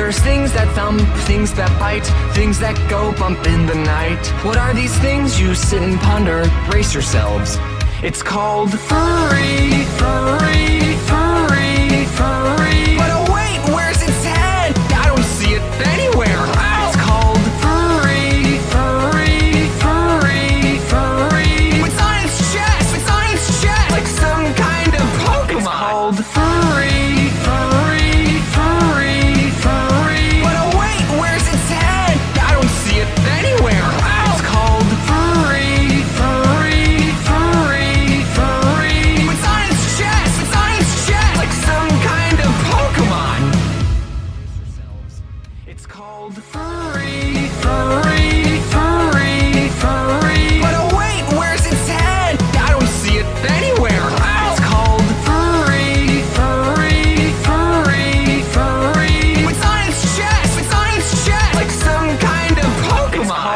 There's things that thump, things that bite, things that go bump in the night. What are these things you sit and ponder? Brace yourselves. It's called furry, furry, furry, furry. But oh wait, where's its head? I don't see it anywhere. It's called furry, furry, furry, furry. It's on its chest. It's on its chest, like some kind of Pokemon. It's called furry, Called furry, furry.